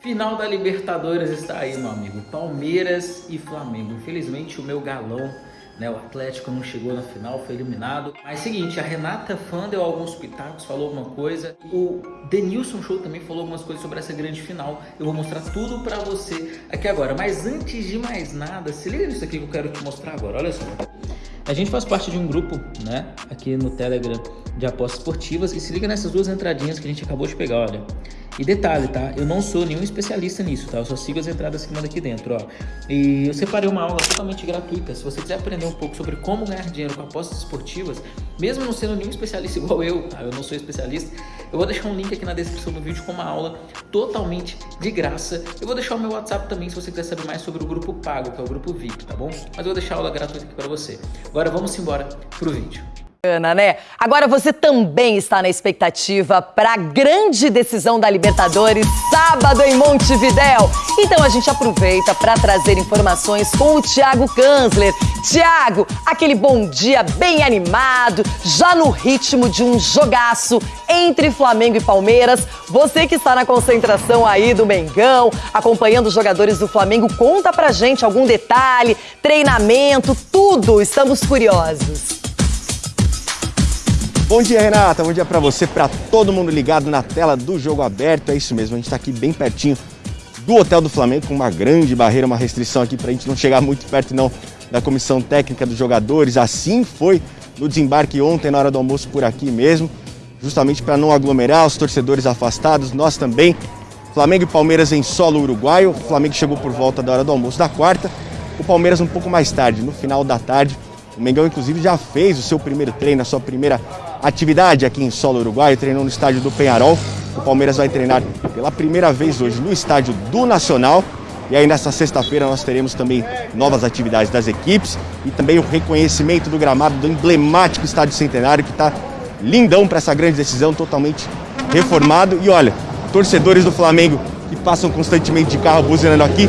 Final da Libertadores está aí, meu amigo. Palmeiras e Flamengo. Infelizmente, o meu galão, né, o Atlético não chegou na final, foi eliminado. Mas seguinte, a Renata Fã deu alguns pitacos, falou alguma coisa. O Denilson Show também falou algumas coisas sobre essa grande final. Eu vou mostrar tudo pra você aqui agora. Mas antes de mais nada, se liga nisso aqui que eu quero te mostrar agora. Olha só. A gente faz parte de um grupo, né, aqui no Telegram de apostas esportivas e se liga nessas duas entradinhas que a gente acabou de pegar, olha. E detalhe, tá? Eu não sou nenhum especialista nisso, tá? Eu só sigo as entradas que manda aqui dentro, ó. E eu separei uma aula totalmente gratuita. Se você quiser aprender um pouco sobre como ganhar dinheiro com apostas esportivas, mesmo não sendo nenhum especialista igual eu, tá? Eu não sou especialista. Eu vou deixar um link aqui na descrição do vídeo com uma aula totalmente de graça. Eu vou deixar o meu WhatsApp também se você quiser saber mais sobre o grupo pago, que é o grupo VIP, tá bom? Mas eu vou deixar a aula gratuita aqui para você. Agora vamos embora pro vídeo. Ana, né? Agora você também está na expectativa para a grande decisão da Libertadores sábado em Montevidéu. Então a gente aproveita para trazer informações com o Thiago Kanzler. Thiago, aquele bom dia bem animado, já no ritmo de um jogaço entre Flamengo e Palmeiras. Você que está na concentração aí do Mengão, acompanhando os jogadores do Flamengo, conta pra gente algum detalhe, treinamento, tudo. Estamos curiosos. Bom dia, Renata. Bom dia para você, para todo mundo ligado na tela do Jogo Aberto. É isso mesmo, a gente está aqui bem pertinho do Hotel do Flamengo, com uma grande barreira, uma restrição aqui para a gente não chegar muito perto não da comissão técnica dos jogadores. Assim foi no desembarque ontem, na hora do almoço, por aqui mesmo, justamente para não aglomerar os torcedores afastados, nós também. Flamengo e Palmeiras em solo uruguaio. O Flamengo chegou por volta da hora do almoço da quarta, o Palmeiras um pouco mais tarde, no final da tarde. O Mengão, inclusive, já fez o seu primeiro treino, a sua primeira atividade aqui em solo uruguaio, treinou no estádio do Penharol. O Palmeiras vai treinar pela primeira vez hoje no estádio do Nacional. E aí nessa sexta-feira nós teremos também novas atividades das equipes e também o reconhecimento do gramado do emblemático estádio centenário que está lindão para essa grande decisão, totalmente reformado. E olha, torcedores do Flamengo que passam constantemente de carro buzinando aqui,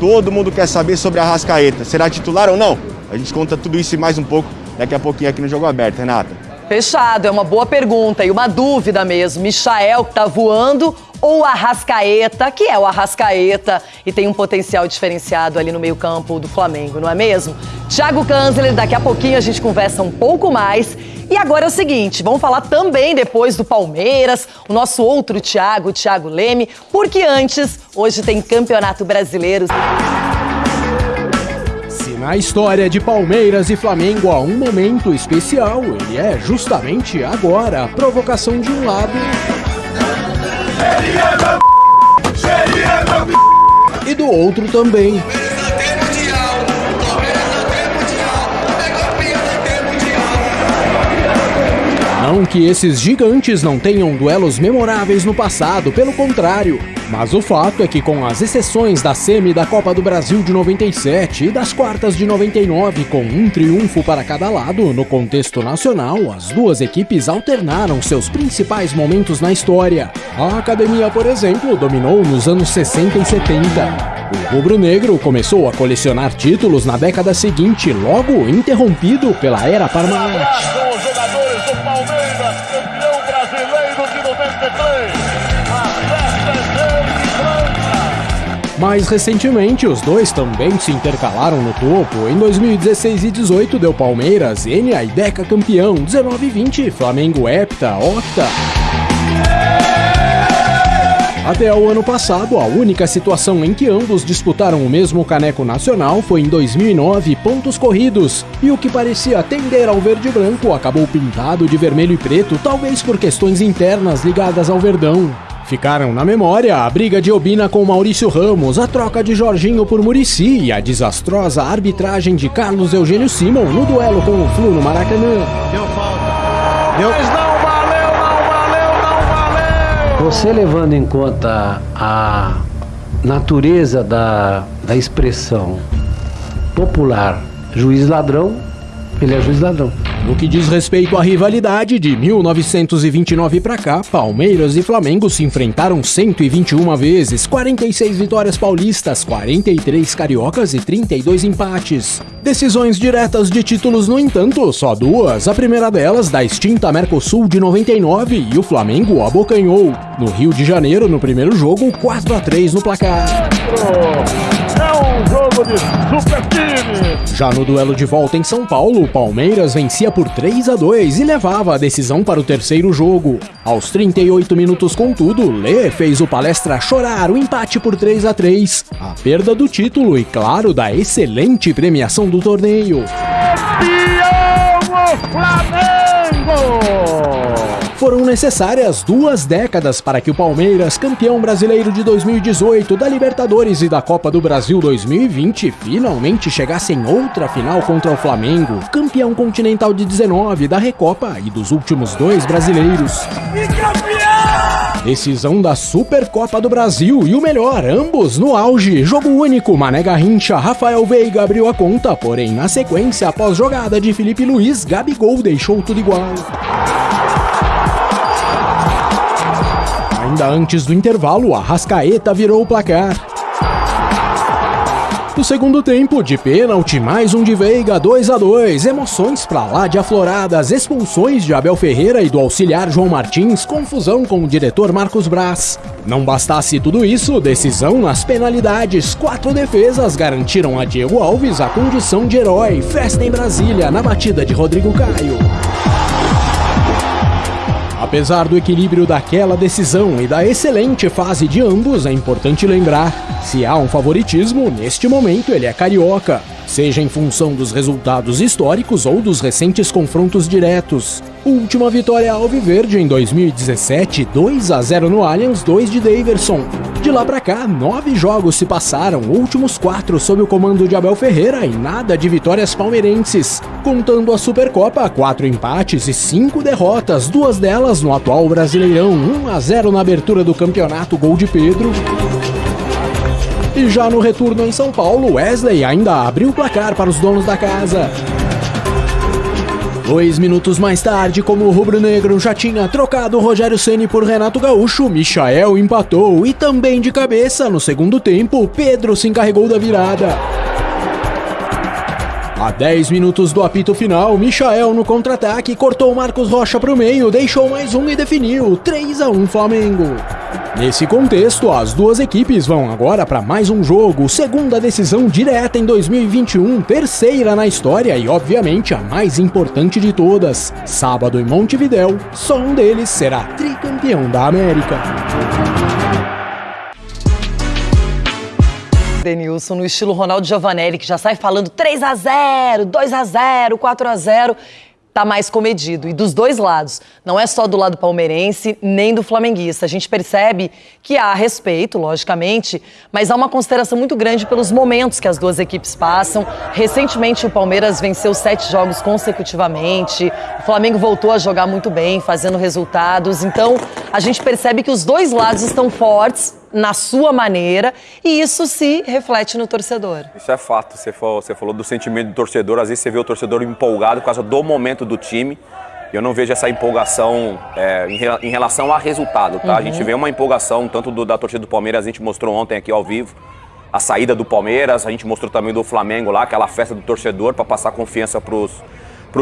todo mundo quer saber sobre a Rascaeta. Será titular ou não? A gente conta tudo isso e mais um pouco daqui a pouquinho aqui no Jogo Aberto, Renata. Fechado, é uma boa pergunta e uma dúvida mesmo. Michael que tá voando ou Arrascaeta, que é o Arrascaeta e tem um potencial diferenciado ali no meio-campo do Flamengo, não é mesmo? Thiago Kanzler, daqui a pouquinho a gente conversa um pouco mais. E agora é o seguinte, vamos falar também depois do Palmeiras, o nosso outro Thiago, o Thiago Leme, porque antes, hoje tem Campeonato Brasileiro. Na história de Palmeiras e Flamengo há um momento especial, ele é justamente agora provocação de um lado e do outro também. Não que esses gigantes não tenham duelos memoráveis no passado, pelo contrário. Mas o fato é que, com as exceções da semi da Copa do Brasil de 97 e das quartas de 99, com um triunfo para cada lado, no contexto nacional, as duas equipes alternaram seus principais momentos na história. A academia, por exemplo, dominou nos anos 60 e 70. O rubro-negro começou a colecionar títulos na década seguinte, logo interrompido pela era Parmalat. Mais recentemente, os dois também se intercalaram no topo. Em 2016 e 18 deu Palmeiras, Enia e Deca campeão, 19 e 20 Flamengo hepta, octa. Até o ano passado, a única situação em que ambos disputaram o mesmo caneco nacional foi em 2009, pontos corridos, e o que parecia tender ao verde branco acabou pintado de vermelho e preto, talvez por questões internas ligadas ao Verdão. Ficaram na memória a briga de Obina com Maurício Ramos, a troca de Jorginho por Murici e a desastrosa arbitragem de Carlos Eugênio Simon no duelo com o Flu no Maracanã. Deu falta. Deu... Mas não Você levando em conta a natureza da, da expressão popular juiz ladrão, ele é juiz ladrão. No que diz respeito à rivalidade, de 1929 para cá, Palmeiras e Flamengo se enfrentaram 121 vezes, 46 vitórias paulistas, 43 cariocas e 32 empates. Decisões diretas de títulos, no entanto, só duas. A primeira delas da extinta Mercosul de 99 e o Flamengo abocanhou. No Rio de Janeiro, no primeiro jogo, 4 a 3 no placar. Jogo de super time. Já no duelo de volta em São Paulo, o Palmeiras vencia por 3 a 2 e levava a decisão para o terceiro jogo. Aos 38 minutos, contudo, Lê fez o palestra chorar o empate por 3 a 3, a perda do título e, claro, da excelente premiação do torneio. Flamengo! Foram necessárias duas décadas para que o Palmeiras, campeão brasileiro de 2018, da Libertadores e da Copa do Brasil 2020, finalmente chegasse em outra final contra o Flamengo, campeão continental de 19, da Recopa e dos últimos dois brasileiros. Decisão da Supercopa do Brasil e o melhor, ambos no auge. Jogo único, Mané Garrincha, Rafael Veiga abriu a conta, porém na sequência, após jogada de Felipe Luiz, Gabigol deixou tudo igual. Ainda antes do intervalo, a Rascaeta virou o placar. No segundo tempo, de pênalti, mais um de Veiga, 2 a 2 Emoções pra lá de afloradas, expulsões de Abel Ferreira e do auxiliar João Martins, confusão com o diretor Marcos Braz. Não bastasse tudo isso, decisão nas penalidades. Quatro defesas garantiram a Diego Alves a condição de herói. Festa em Brasília, na batida de Rodrigo Caio. Apesar do equilíbrio daquela decisão e da excelente fase de ambos, é importante lembrar: se há um favoritismo, neste momento ele é carioca, seja em função dos resultados históricos ou dos recentes confrontos diretos. Última vitória alviverde em 2017, 2 a 0 no Allianz, 2 de Daverson. De lá pra cá, nove jogos se passaram, últimos quatro sob o comando de Abel Ferreira e nada de vitórias palmeirenses. Contando a Supercopa, quatro empates e cinco derrotas, duas delas no atual Brasileirão, 1 a 0 na abertura do campeonato, gol de Pedro. E já no retorno em São Paulo, Wesley ainda abriu o placar para os donos da casa. Dois minutos mais tarde, como o rubro-negro já tinha trocado Rogério Ceni por Renato Gaúcho, Michael empatou e também de cabeça no segundo tempo, Pedro se encarregou da virada. A 10 minutos do apito final, Michael no contra-ataque cortou Marcos Rocha para o meio, deixou mais um e definiu 3 a 1 Flamengo. Nesse contexto, as duas equipes vão agora para mais um jogo, segunda decisão direta em 2021, terceira na história e, obviamente, a mais importante de todas. Sábado em Montevidéu, só um deles será tricampeão da América. Denilson, no estilo Ronaldo Giovanelli, que já sai falando 3 a 0 2 a 0 4 a 0 tá mais comedido. E dos dois lados, não é só do lado palmeirense nem do flamenguista. A gente percebe que há respeito, logicamente, mas há uma consideração muito grande pelos momentos que as duas equipes passam. Recentemente, o Palmeiras venceu sete jogos consecutivamente, o Flamengo voltou a jogar muito bem, fazendo resultados. Então, a gente percebe que os dois lados estão fortes na sua maneira e isso se reflete no torcedor. Isso é fato. Você falou, você falou do sentimento do torcedor. Às vezes você vê o torcedor empolgado por causa do momento do time. Eu não vejo essa empolgação é, em, em, relação a resultado, tá? Uhum. A gente vê uma empolgação tanto do, da torcida do Palmeiras, a gente mostrou ontem aqui ao vivo a saída do Palmeiras, a gente mostrou também do Flamengo lá, aquela festa do torcedor para passar confiança para os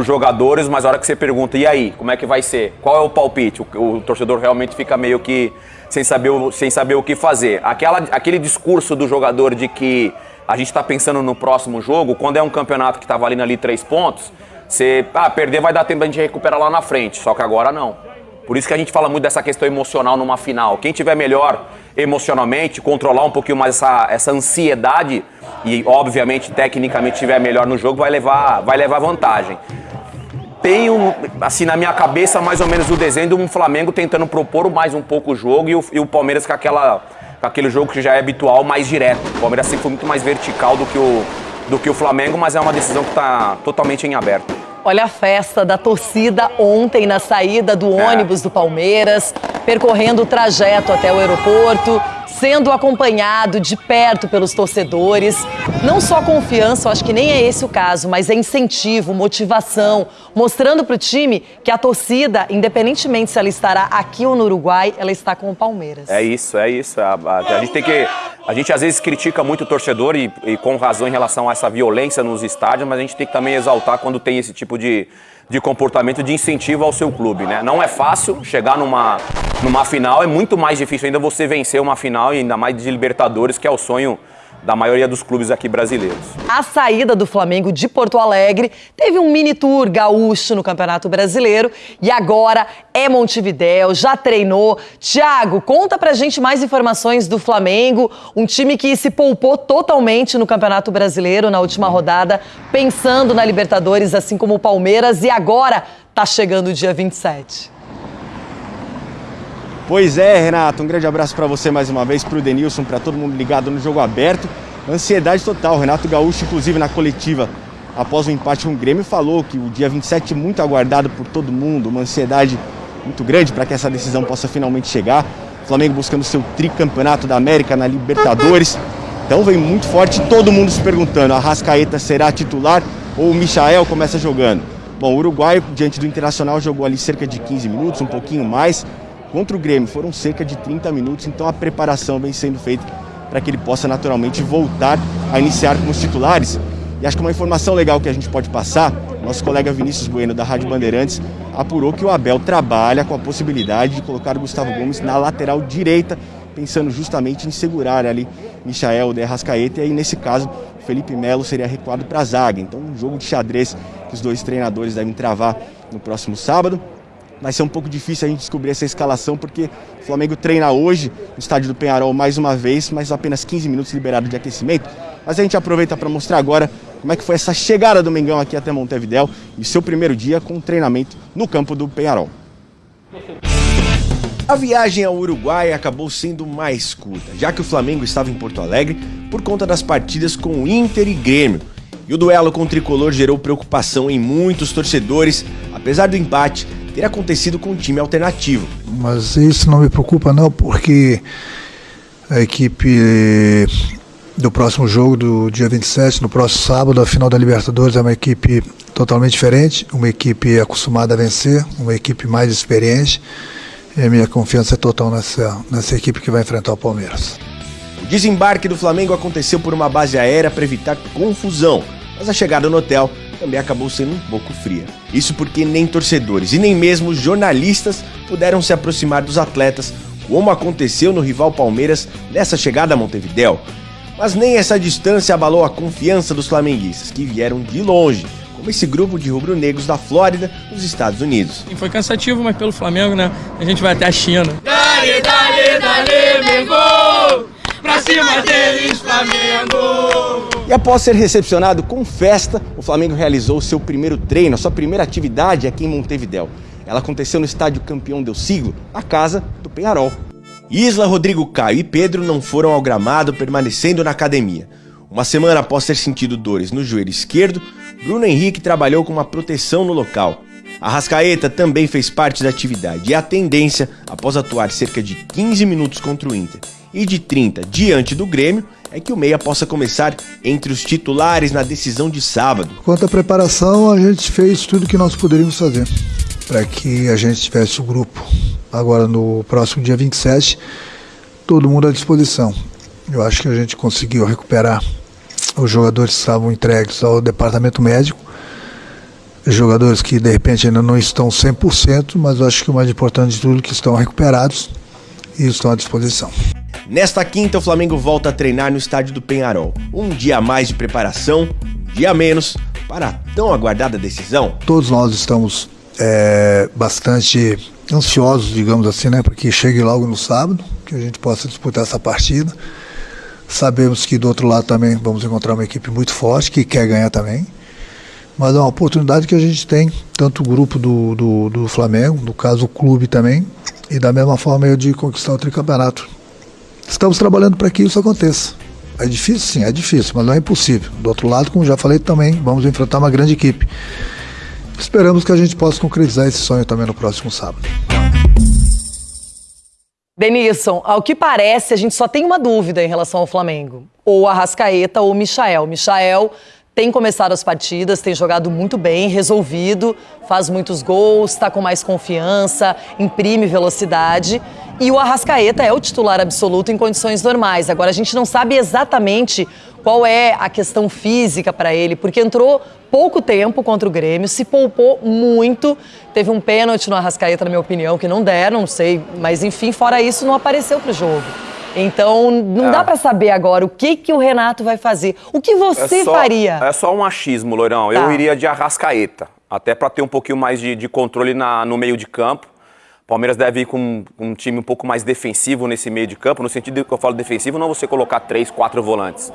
jogadores, mas a hora que você pergunta, e aí, como é que vai ser? Qual é o palpite? O, o torcedor realmente fica meio que sem saber, o, sem saber o que fazer. Aquela, aquele discurso do jogador de que a gente está pensando no próximo jogo, quando é um campeonato que está valendo ali três pontos, você, ah, perder vai dar tempo a gente recuperar lá na frente, só que agora não. Por isso que a gente fala muito dessa questão emocional numa final. Quem tiver melhor emocionalmente, controlar um pouquinho mais essa, essa ansiedade e, obviamente, tecnicamente tiver melhor no jogo, vai levar, vai levar vantagem tenho, assim, na minha cabeça, mais ou menos o desenho de um Flamengo tentando propor mais um pouco o jogo e o, e o Palmeiras com, aquela, com aquele jogo que já é habitual, mais direto. O Palmeiras sempre foi muito mais vertical do que o, do que o Flamengo, mas é uma decisão que está totalmente em aberto. Olha a festa da torcida ontem na saída do é. ônibus do Palmeiras, percorrendo o trajeto até o aeroporto. sendo acompanhado de perto pelos torcedores. Não só confiança, eu acho que nem é esse o caso, mas é incentivo, motivação, mostrando para o time que a torcida, independentemente se ela estará aqui ou no Uruguai, ela está com o Palmeiras. É isso, é isso. A, a, a gente tem que. A gente às vezes critica muito o torcedor e, e com razão em relação a essa violência nos estádios, mas a gente tem que também exaltar quando tem esse tipo de, de comportamento de incentivo ao seu clube, né? Não é fácil chegar numa, numa final, é muito mais difícil ainda você vencer uma final e ainda mais de Libertadores, que é o sonho da maioria dos clubes aqui brasileiros. A saída do Flamengo de Porto Alegre teve um mini tour gaúcho no Campeonato Brasileiro e agora é Montevidéu, já treinou. Thiago, conta pra gente mais informações do Flamengo, um time que se poupou totalmente no Campeonato Brasileiro na última rodada, pensando na Libertadores, assim como o Palmeiras, e agora tá chegando o dia 27. Pois é, Renato, um grande abraço para você mais uma vez, para o Denilson, para todo mundo ligado no jogo aberto. Ansiedade total. Renato Gaúcho, inclusive na coletiva após o empate com o Grêmio, falou que o dia 27 é muito aguardado por todo mundo, uma ansiedade muito grande para que essa decisão possa finalmente chegar. O Flamengo buscando seu tricampeonato da América na Libertadores. Então vem muito forte, todo mundo se perguntando: a Rascaeta será titular ou o Michael começa jogando? Bom, o Uruguai, diante do Internacional, jogou ali cerca de 15 minutos, um pouquinho mais. Contra o Grêmio foram cerca de 30 minutos, então a preparação vem sendo feita para que ele possa naturalmente voltar a iniciar com os titulares. E acho que uma informação legal que a gente pode passar, nosso colega Vinícius Bueno da Rádio Bandeirantes apurou que o Abel trabalha com a possibilidade de colocar o Gustavo Gomes na lateral direita, pensando justamente em segurar ali Michael de Arrascaeta e aí nesse caso Felipe Melo seria recuado para a zaga. Então um jogo de xadrez que os dois treinadores devem travar no próximo sábado. Vai ser um pouco difícil a gente descobrir essa escalação, porque o Flamengo treina hoje no estádio do Penharol mais uma vez, mas apenas 15 minutos liberado de aquecimento. Mas a gente aproveita para mostrar agora como é que foi essa chegada do Mengão aqui até Montevidéu e seu primeiro dia com treinamento no campo do Penharol. A viagem ao Uruguai acabou sendo mais curta, já que o Flamengo estava em Porto Alegre por conta das partidas com o Inter e Grêmio. E o duelo com o tricolor gerou preocupação em muitos torcedores, apesar do empate ter acontecido com um time alternativo. Mas isso não me preocupa não, porque a equipe do próximo jogo, do dia 27, no próximo sábado, a final da Libertadores, é uma equipe totalmente diferente, uma equipe acostumada a vencer, uma equipe mais experiente. E a minha confiança é total nessa, nessa equipe que vai enfrentar o Palmeiras. O desembarque do Flamengo aconteceu por uma base aérea para evitar confusão, mas a chegada no hotel também acabou sendo um pouco fria. Isso porque nem torcedores e nem mesmo jornalistas puderam se aproximar dos atletas, como aconteceu no rival Palmeiras nessa chegada a Montevidéu. Mas nem essa distância abalou a confiança dos flamenguistas, que vieram de longe, como esse grupo de rubro-negros da Flórida, nos Estados Unidos. Foi cansativo, mas pelo Flamengo, né? A gente vai até a China. Dale, dale, dale, Mengo! Pra cima deles, Flamengo! E após ser recepcionado com festa, o Flamengo realizou seu primeiro treino, a sua primeira atividade aqui em Montevidéu. Ela aconteceu no estádio campeão del siglo, a casa do Penharol. Isla, Rodrigo Caio e Pedro não foram ao gramado, permanecendo na academia. Uma semana após ter sentido dores no joelho esquerdo, Bruno Henrique trabalhou com uma proteção no local. A Rascaeta também fez parte da atividade e a tendência, após atuar cerca de 15 minutos contra o Inter e de 30 diante do Grêmio, é que o Meia possa começar entre os titulares na decisão de sábado. Quanto à preparação, a gente fez tudo que nós poderíamos fazer para que a gente tivesse o grupo agora no próximo dia 27, todo mundo à disposição. Eu acho que a gente conseguiu recuperar os jogadores que estavam entregues ao departamento médico, jogadores que de repente ainda não estão 100%, mas eu acho que o mais importante de tudo é que estão recuperados e estão à disposição. Nesta quinta, o Flamengo volta a treinar no estádio do Penharol. Um dia a mais de preparação, um dia a menos para a tão aguardada decisão. Todos nós estamos é, bastante ansiosos, digamos assim, né, para que chegue logo no sábado, que a gente possa disputar essa partida. Sabemos que do outro lado também vamos encontrar uma equipe muito forte, que quer ganhar também. Mas é uma oportunidade que a gente tem, tanto o grupo do, do, do Flamengo, no caso o clube também, e da mesma forma eu de conquistar o tricampeonato. Estamos trabalhando para que isso aconteça. É difícil, sim, é difícil, mas não é impossível. Do outro lado, como já falei também, vamos enfrentar uma grande equipe. Esperamos que a gente possa concretizar esse sonho também no próximo sábado. Denilson, ao que parece, a gente só tem uma dúvida em relação ao Flamengo. Ou Arrascaeta ou Michael. Michael tem começado as partidas, tem jogado muito bem, resolvido, faz muitos gols, está com mais confiança, imprime velocidade. E o Arrascaeta é o titular absoluto em condições normais. Agora, a gente não sabe exatamente qual é a questão física para ele, porque entrou pouco tempo contra o Grêmio, se poupou muito. Teve um pênalti no Arrascaeta, na minha opinião, que não deram, não sei, mas enfim, fora isso, não apareceu para o jogo. Então, não é. dá para saber agora o que, que o Renato vai fazer. O que você é só, faria? É só um achismo, Loirão. Tá. Eu iria de Arrascaeta, até para ter um pouquinho mais de, de controle na, no meio de campo. Palmeiras deve ir com um, time um pouco mais defensivo nesse meio de campo, no sentido que eu falo defensivo, não você colocar três, quatro volantes.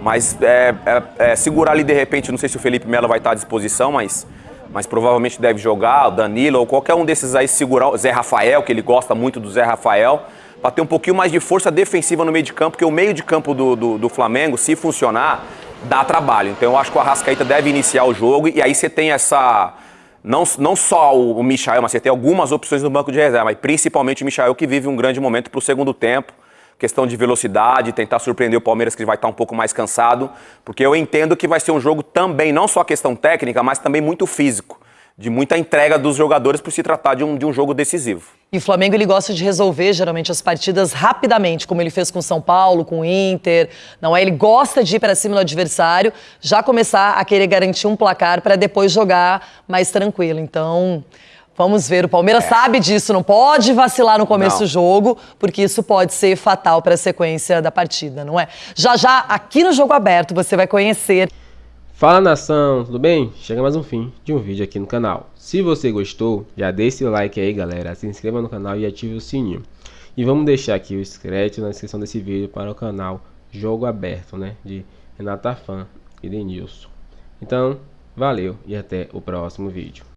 Mas é, é, é, segurar ali de repente, não sei se o Felipe Melo vai estar à disposição, mas, mas provavelmente deve jogar, o Danilo ou qualquer um desses aí segurar, o Zé Rafael, que ele gosta muito do Zé Rafael, para ter um pouquinho mais de força defensiva no meio de campo, porque o meio de campo do, do, do Flamengo, se funcionar, dá trabalho. Então eu acho que o Arrascaeta deve iniciar o jogo e aí você tem essa. Não, não só o, Michael, mas você tem algumas opções no banco de reserva, mas principalmente o Michael que vive um grande momento para o segundo tempo questão de velocidade, tentar surpreender o Palmeiras que vai estar um pouco mais cansado, porque eu entendo que vai ser um jogo também, não só questão técnica, mas também muito físico, de muita entrega dos jogadores por se tratar de um, de um jogo decisivo. E o Flamengo ele gosta de resolver geralmente as partidas rapidamente, como ele fez com São Paulo, com o Inter. Não é? Ele gosta de ir para cima do adversário, já começar a querer garantir um placar para depois jogar mais tranquilo. Então, Vamos ver, o Palmeiras é. sabe disso, não pode vacilar no começo não. do jogo, porque isso pode ser fatal para a sequência da partida, não é? Já já, aqui no Jogo Aberto, você vai conhecer. Fala nação, tudo bem? Chega mais um fim de um vídeo aqui no canal. Se você gostou, já deixe seu like aí, galera, se inscreva no canal e ative o sininho. E vamos deixar aqui o crédito na descrição desse vídeo para o canal Jogo Aberto, né? De Renata Fan e Denilson. Então, valeu e até o próximo vídeo.